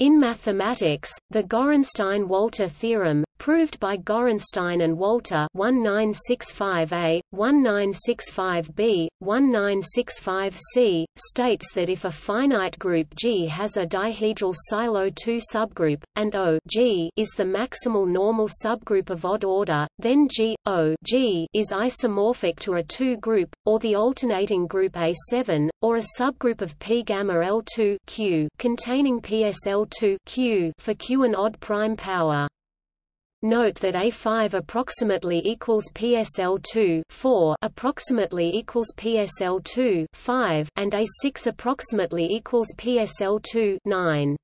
In mathematics, the Gorenstein–Walter theorem, proved by Gorenstein and Walter 1965a, 1965b, 1965c, states that if a finite group G has a dihedral Sylow 2 subgroup, and O G is the maximal normal subgroup of odd order, then G, O G is isomorphic to a 2 group, or the alternating group A7, or a subgroup of P gamma L2 Q containing PSL2 Q for Q an odd prime power. Note that A5 approximately equals PSL2 4 approximately equals PSL2 5 and A6 approximately equals PSL2 9.